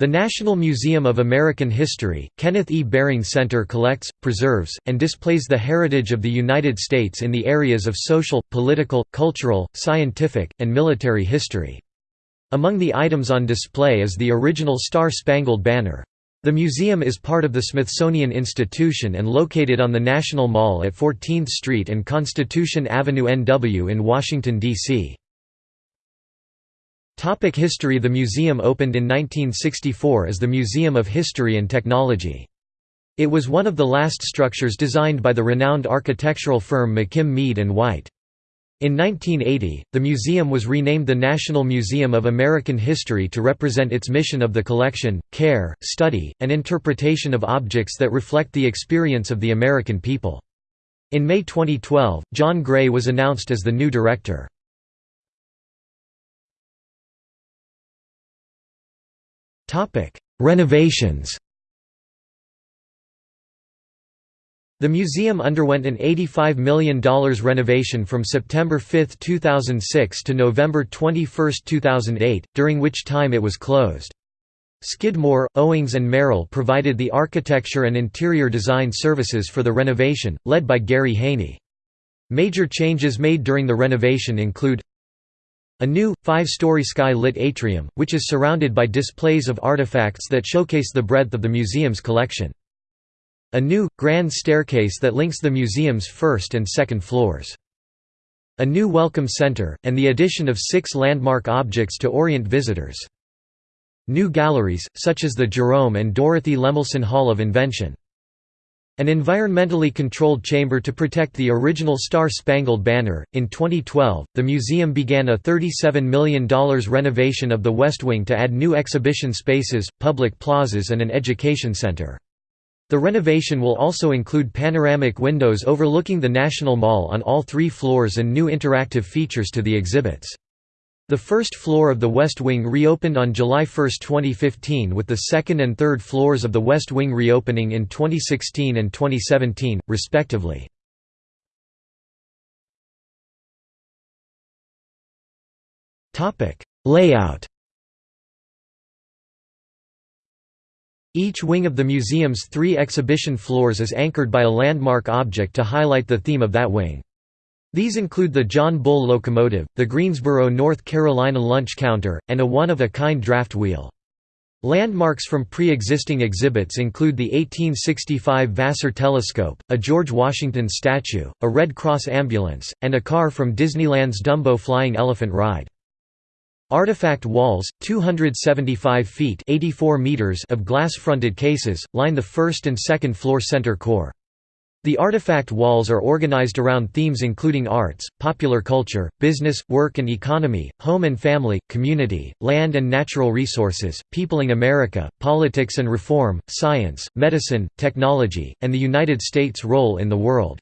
The National Museum of American History, Kenneth E. Behring Center collects, preserves, and displays the heritage of the United States in the areas of social, political, cultural, scientific, and military history. Among the items on display is the original Star-Spangled Banner. The museum is part of the Smithsonian Institution and located on the National Mall at 14th Street and Constitution Avenue NW in Washington, D.C. Topic history The museum opened in 1964 as the Museum of History and Technology. It was one of the last structures designed by the renowned architectural firm McKim Mead & White. In 1980, the museum was renamed the National Museum of American History to represent its mission of the collection, care, study, and interpretation of objects that reflect the experience of the American people. In May 2012, John Gray was announced as the new director. Renovations The museum underwent an $85 million renovation from September 5, 2006 to November 21, 2008, during which time it was closed. Skidmore, Owings and Merrill provided the architecture and interior design services for the renovation, led by Gary Haney. Major changes made during the renovation include a new, five-story sky-lit atrium, which is surrounded by displays of artifacts that showcase the breadth of the museum's collection. A new, grand staircase that links the museum's first and second floors. A new welcome center, and the addition of six landmark objects to orient visitors. New galleries, such as the Jerome and Dorothy Lemelson Hall of Invention. An environmentally controlled chamber to protect the original Star Spangled Banner. In 2012, the museum began a $37 million renovation of the West Wing to add new exhibition spaces, public plazas, and an education center. The renovation will also include panoramic windows overlooking the National Mall on all three floors and new interactive features to the exhibits. The first floor of the West Wing reopened on July 1, 2015 with the second and third floors of the West Wing reopening in 2016 and 2017, respectively. Layout Each wing of the museum's three exhibition floors is anchored by a landmark object to highlight the theme of that wing. These include the John Bull locomotive, the Greensboro, North Carolina lunch counter, and a one-of-a-kind draft wheel. Landmarks from pre-existing exhibits include the 1865 Vassar telescope, a George Washington statue, a Red Cross ambulance, and a car from Disneyland's Dumbo Flying Elephant ride. Artifact walls, 275 feet 84 meters of glass-fronted cases, line the first and second floor center core. The artifact walls are organized around themes including arts, popular culture, business, work and economy, home and family, community, land and natural resources, peopling America, politics and reform, science, medicine, technology, and the United States' role in the world.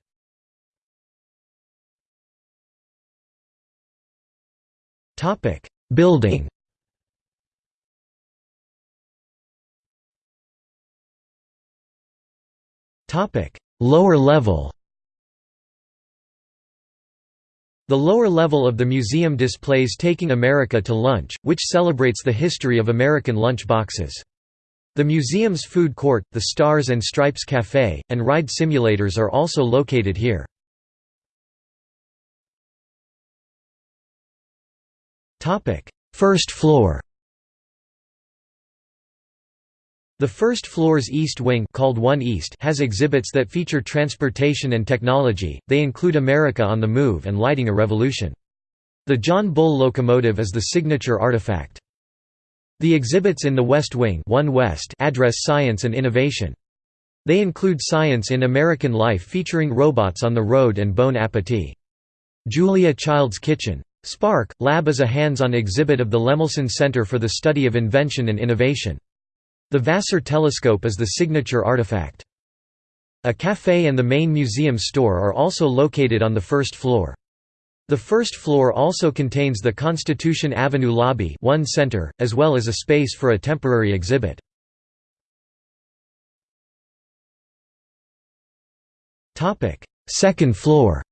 Building Topic Lower level The lower level of the museum displays Taking America to Lunch, which celebrates the history of American lunch boxes. The museum's food court, the Stars and Stripes Café, and ride simulators are also located here. First floor The first floor's east wing called One East has exhibits that feature transportation and technology, they include America on the Move and Lighting a Revolution. The John Bull locomotive is the signature artifact. The exhibits in the West Wing One West address science and innovation. They include Science in American Life featuring robots on the road and Bon Appetit. Julia Child's Kitchen. Spark, Lab is a hands-on exhibit of the Lemelson Center for the Study of Invention and Innovation. The Vassar telescope is the signature artifact. A café and the main museum store are also located on the first floor. The first floor also contains the Constitution Avenue lobby one center, as well as a space for a temporary exhibit. Second floor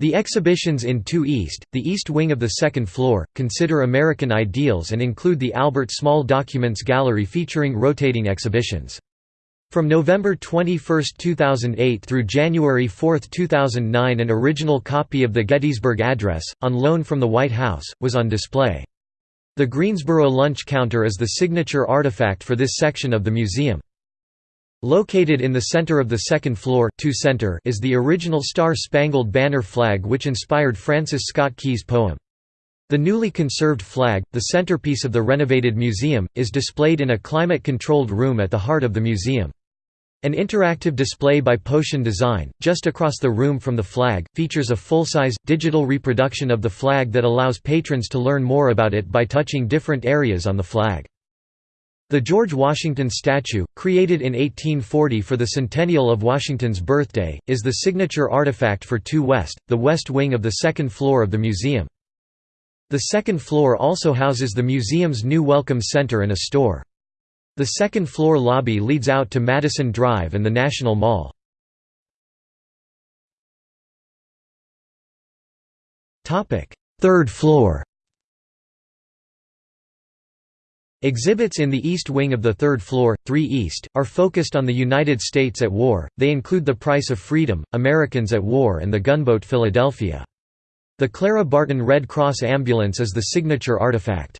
The exhibitions in 2 East, the east wing of the second floor, consider American ideals and include the Albert Small Documents Gallery featuring rotating exhibitions. From November 21, 2008 through January 4, 2009 an original copy of the Gettysburg Address, on loan from the White House, was on display. The Greensboro lunch counter is the signature artifact for this section of the museum. Located in the center of the second floor center is the original Star-Spangled Banner flag which inspired Francis Scott Key's poem. The newly conserved flag, the centerpiece of the renovated museum, is displayed in a climate-controlled room at the heart of the museum. An interactive display by Potion Design, just across the room from the flag, features a full-size, digital reproduction of the flag that allows patrons to learn more about it by touching different areas on the flag. The George Washington statue, created in 1840 for the centennial of Washington's birthday, is the signature artifact for 2 West, the west wing of the second floor of the museum. The second floor also houses the museum's new Welcome Center and a store. The second-floor lobby leads out to Madison Drive and the National Mall. Third floor Exhibits in the east wing of the third floor, 3 East, are focused on the United States at war, they include The Price of Freedom, Americans at War and the gunboat Philadelphia. The Clara Barton Red Cross ambulance is the signature artifact.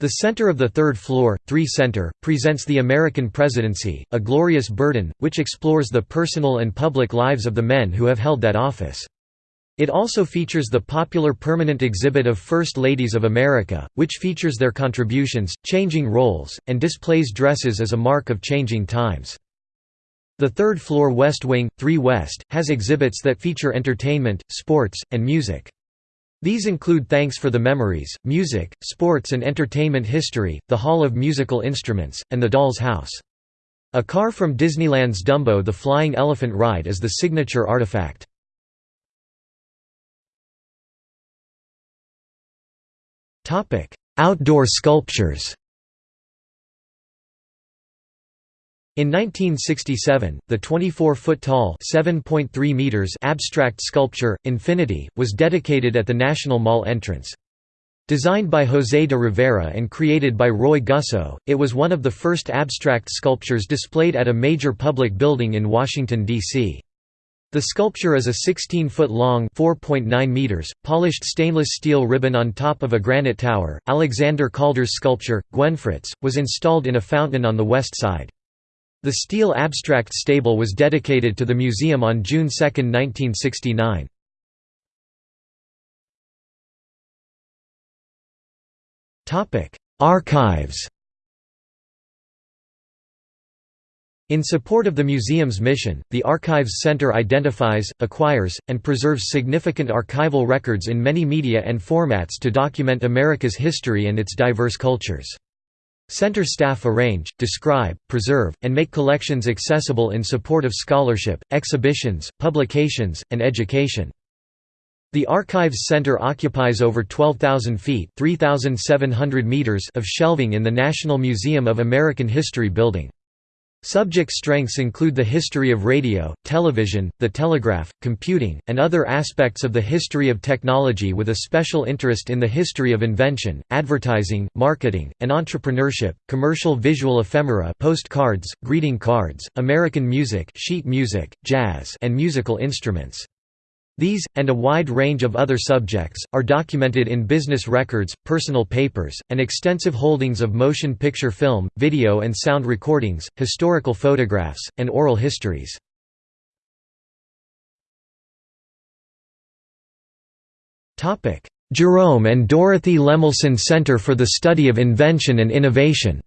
The center of the third floor, 3 Center, presents The American Presidency, A Glorious Burden, which explores the personal and public lives of the men who have held that office. It also features the popular permanent exhibit of First Ladies of America, which features their contributions, changing roles, and displays dresses as a mark of changing times. The third floor West Wing, 3 West, has exhibits that feature entertainment, sports, and music. These include Thanks for the Memories, Music, Sports and Entertainment History, the Hall of Musical Instruments, and the Doll's House. A car from Disneyland's Dumbo the Flying Elephant Ride is the signature artifact. Outdoor sculptures In 1967, the 24-foot-tall meters abstract sculpture, Infinity, was dedicated at the National Mall entrance. Designed by José de Rivera and created by Roy Gussow, it was one of the first abstract sculptures displayed at a major public building in Washington, D.C. The sculpture is a 16-foot-long (4.9 meters) polished stainless steel ribbon on top of a granite tower. Alexander Calder's sculpture, Gwenfritz, was installed in a fountain on the west side. The steel abstract stabile was dedicated to the museum on June 2, 1969. Topic: Archives In support of the museum's mission, the Archives Center identifies, acquires, and preserves significant archival records in many media and formats to document America's history and its diverse cultures. Center staff arrange, describe, preserve, and make collections accessible in support of scholarship, exhibitions, publications, and education. The Archives Center occupies over 12,000 feet meters of shelving in the National Museum of American History building. Subject strengths include the history of radio, television, the telegraph, computing, and other aspects of the history of technology with a special interest in the history of invention, advertising, marketing, and entrepreneurship, commercial visual ephemera postcards, greeting cards, American music sheet music, jazz and musical instruments. These, and a wide range of other subjects, are documented in business records, personal papers, and extensive holdings of motion picture film, video and sound recordings, historical photographs, and oral histories. Jerome and Dorothy Lemelson Center for the Study of Invention and Innovation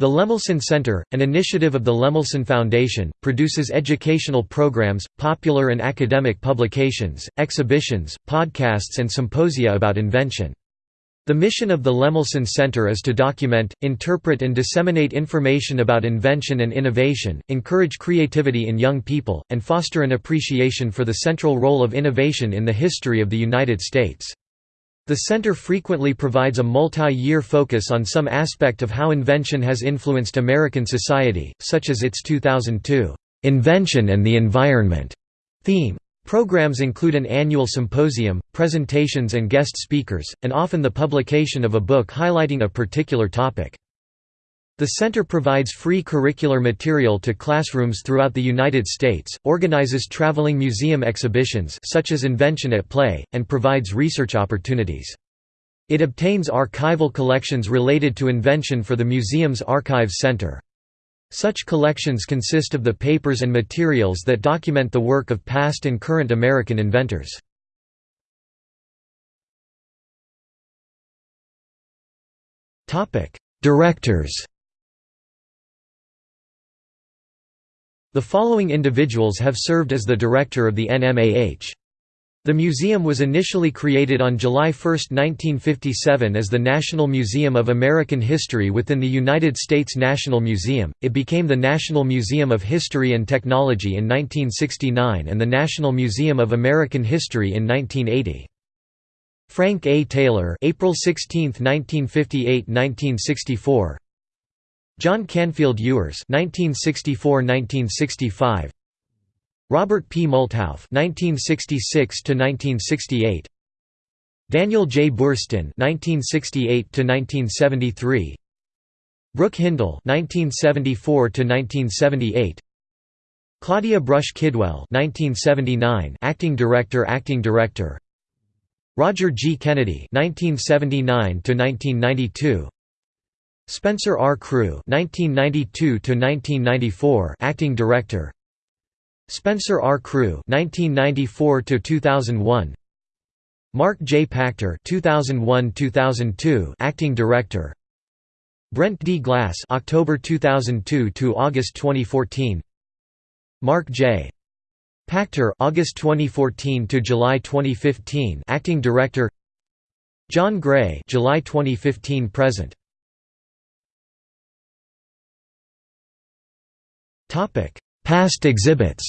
The Lemelson Center, an initiative of the Lemelson Foundation, produces educational programs, popular and academic publications, exhibitions, podcasts and symposia about invention. The mission of the Lemelson Center is to document, interpret and disseminate information about invention and innovation, encourage creativity in young people, and foster an appreciation for the central role of innovation in the history of the United States. The center frequently provides a multi-year focus on some aspect of how invention has influenced American society, such as its 2002 "'Invention and the Environment' theme. Programs include an annual symposium, presentations and guest speakers, and often the publication of a book highlighting a particular topic. The center provides free curricular material to classrooms throughout the United States, organizes traveling museum exhibitions such as Invention at Play, and provides research opportunities. It obtains archival collections related to invention for the museum's Archives Center. Such collections consist of the papers and materials that document the work of past and current American inventors. Directors The following individuals have served as the director of the NMAH. The museum was initially created on July 1, 1957 as the National Museum of American History within the United States National Museum, it became the National Museum of History and Technology in 1969 and the National Museum of American History in 1980. Frank A. Taylor April 16, 1958–1964 John Canfield Ewers (1964–1965), Robert P. Multhauf (1966–1968), Daniel J. Boorstin (1968–1973), Brooke Hindle (1974–1978). Claudia Brush Kidwell 1979 acting director acting director Roger G Kennedy 1979 to 1992 Spencer R. Crew (1992–1994), acting director. Spencer R. Crew (1994–2001). Mark J. Pachter (2001–2002), acting director. Brent D. Glass (October 2002 to August 2014). Mark J. Pachter (August 2014 to July 2015), acting director. John Gray (July 2015 present). Topic: Past exhibits.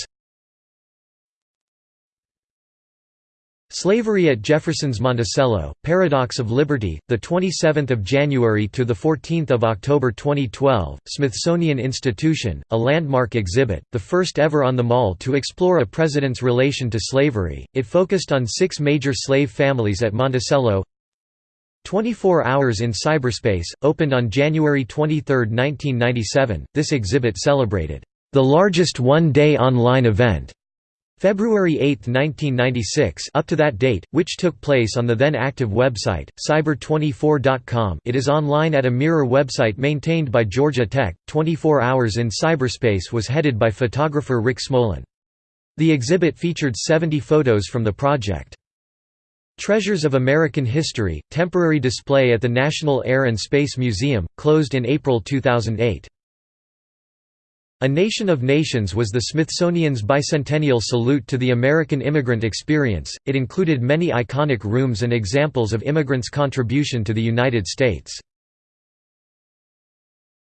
Slavery at Jefferson's Monticello: Paradox of Liberty, the 27th of January to the 14th of October 2012, Smithsonian Institution, a landmark exhibit, the first ever on the mall to explore a president's relation to slavery. It focused on six major slave families at Monticello. 24 Hours in Cyberspace, opened on January 23, 1997. This exhibit celebrated the largest one-day online event. February 8, 1996 up to that date, which took place on the then active website, cyber24.com it is online at a mirror website maintained by Georgia Tech. 24 Hours in Cyberspace was headed by photographer Rick Smolan. The exhibit featured 70 photos from the project. Treasures of American History, temporary display at the National Air and Space Museum, closed in April 2008. A Nation of Nations was the Smithsonian's bicentennial salute to the American immigrant experience. It included many iconic rooms and examples of immigrants' contribution to the United States.